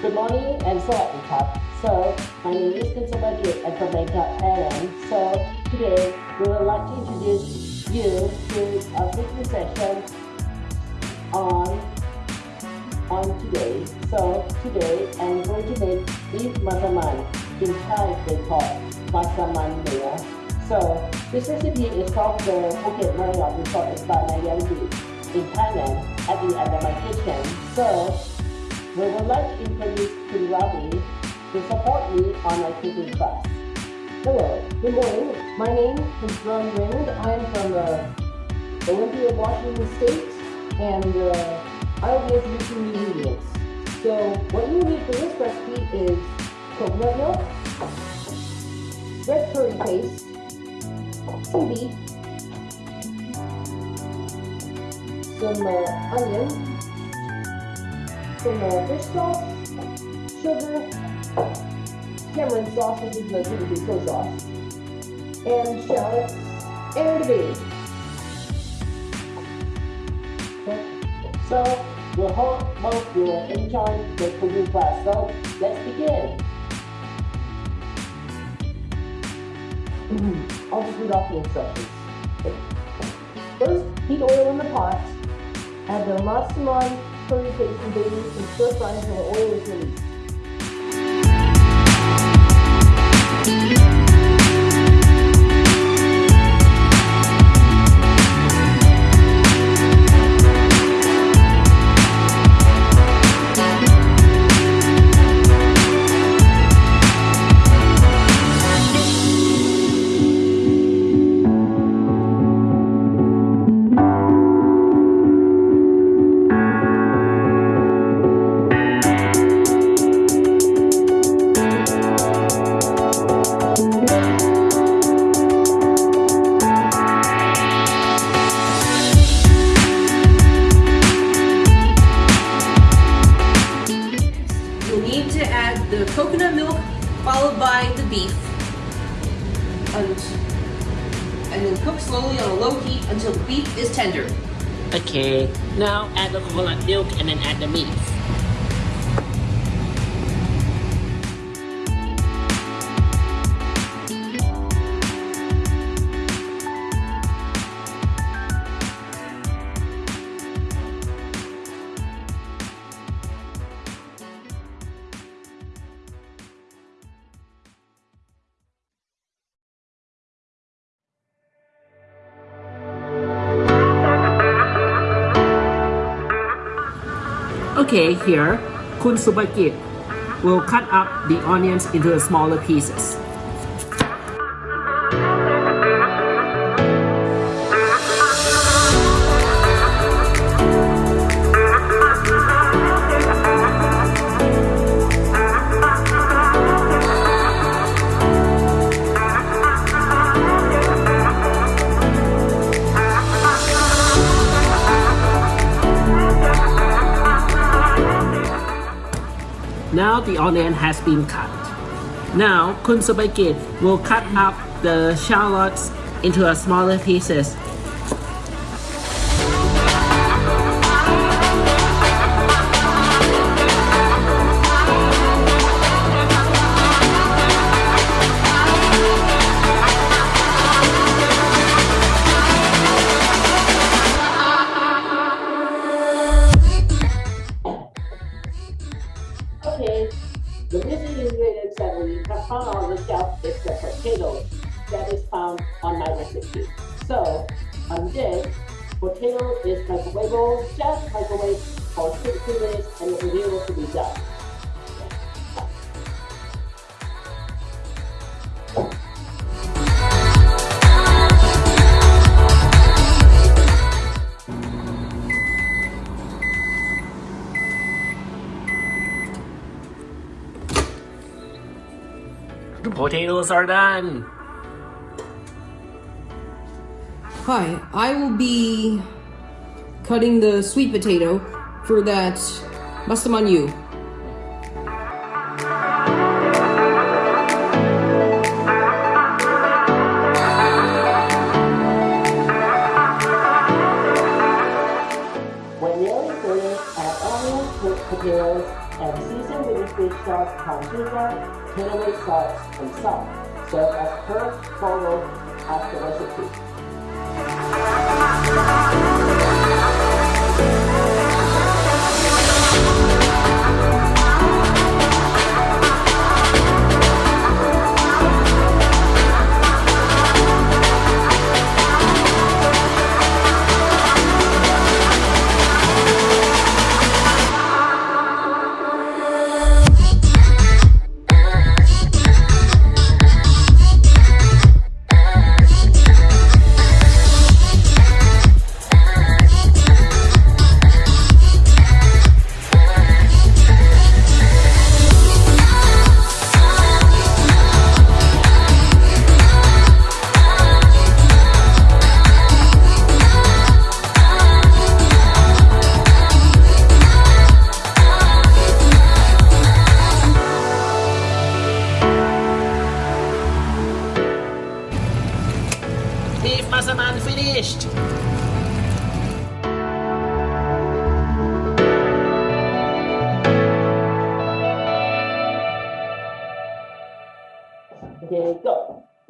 Slightly Tough. So, my name is Git and from Bangkok, Thailand. So, today we would like to introduce you to a cooking session on on today. So, today I'm going to make beef masaman. In Thai, they call masaman. So, this recipe is called the Phuket Marriott Resort by Nai Yang Beach in Thailand at the Andaman Kitchen. So, we would like to introduce Kun Ravi to support me on my cooking class. Hello, good morning. My name is Ron Raymond. I am from uh, Olympia, Washington State, and uh, I will be introducing the ingredients. So, what you need for this recipe is coconut milk, red curry paste, some beef, some uh, onion, some uh, fish sauce, sugar, Cameron sauce, which is the typically soy sauce, and shallots, and a baby. So, hope both you will enjoy the cooking class. So, let's begin. I'll just read off the instructions. First, heat oil in the pot. Add the masaman, curry paste, and baby, and stir fry until the oil is released. Cook slowly on a low heat until beef is tender. Okay, now add the coconut milk and then add the meat. Okay, here, Kun Subakit will cut up the onions into smaller pieces. Now the onion has been cut. Now Kun Subakit will cut up the shallots into a smaller pieces. that 170% on the shelf is the potato that is found on my recipe. So, on this, potato is microwaveable. just microwave for 60 minutes and the potato to be done. The potatoes are done. Hi, I will be cutting the sweet potato for that masaman yu. When nearly finished, add onions, cooked potatoes, and season with palm sugar, cinnamon sauce, and salt. Serve as per follow as the recipe.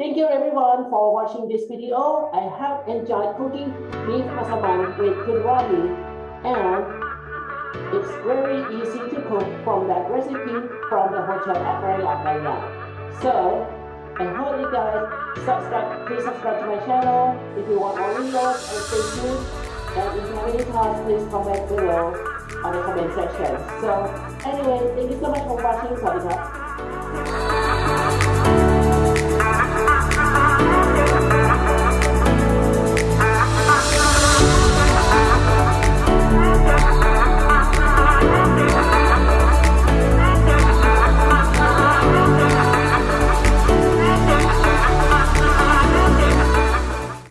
Thank you everyone for watching this video. I have enjoyed cooking beef massaman with Kilwani and it's very easy to cook from that recipe from the hotel at Marriott Marriott. So I hope you guys subscribe, please subscribe to my channel if you want more videos and stay tuned. And if you have any thoughts, please comment below on the comment section. So anyway, thank you so much for watching. Sorry,